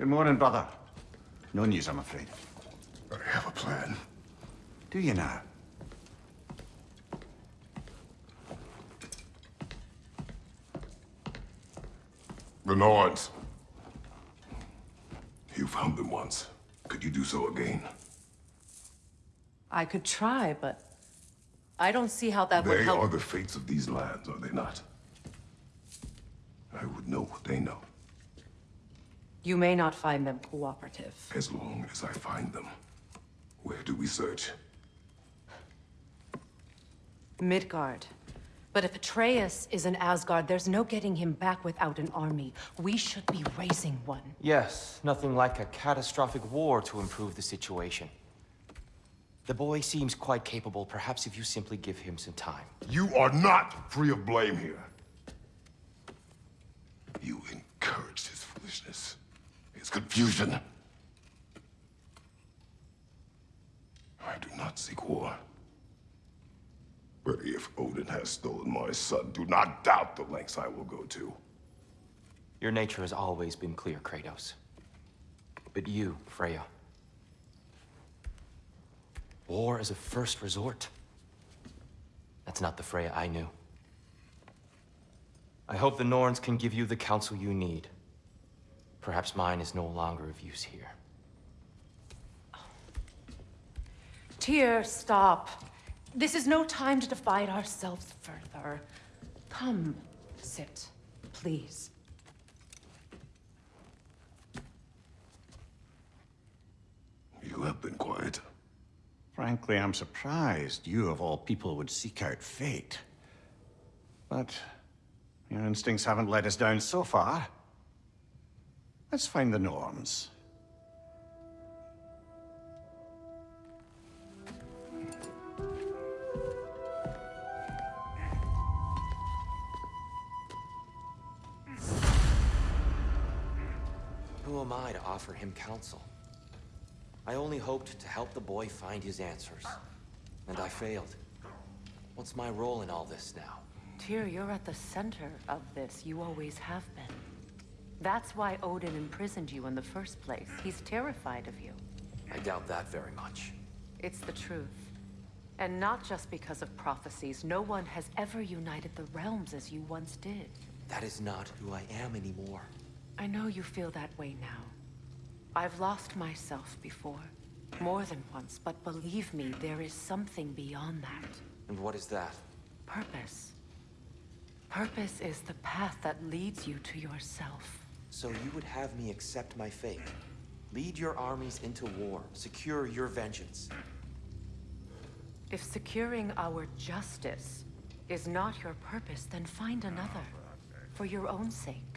Good morning, brother. No news, I'm afraid. I have a plan. Do you now? The Norns. You found them once. Could you do so again? I could try, but I don't see how that would help. They help. are the fates of these lands, are they not? I would know what they know, You may not find them cooperative. as long as I find them. Where do we search? Midgard. But if Atreus is in Asgard, there's no getting him back without an army. We should be raising one. Yes, nothing like a catastrophic war to improve the situation. The boy seems quite capable. Perhaps if you simply give him some time. You are not free of blame here. You encouraged his foolishness, his confusion. I do not seek war. But if Odin has stolen my son, do not doubt the lengths I will go to. Your nature has always been clear, Kratos. But you, Freya. War is a first resort. That's not the Freya I knew. I hope the Norns can give you the counsel you need. Perhaps mine is no longer of use here. Tyr, stop. This is no time to divide ourselves further. Come, sit, please. You have been quiet. Frankly, I'm surprised you, of all people, would seek out fate. But your instincts haven't let us down so far. Let's find the Norns. Who am I to offer him counsel? I only hoped to help the boy find his answers. And I failed. What's my role in all this now? Tyr, you're at the center of this. You always have been. That's why Odin imprisoned you in the first place. He's terrified of you. I doubt that very much. It's the truth. And not just because of prophecies. No one has ever united the realms as you once did. That is not who I am anymore. I know you feel that way now. I've lost myself before. More than once, but believe me, there is something beyond that. And what is that? Purpose. Purpose is the path that leads you to yourself. So you would have me accept my fate? Lead your armies into war, secure your vengeance. If securing our justice is not your purpose, then find another. For your own sake.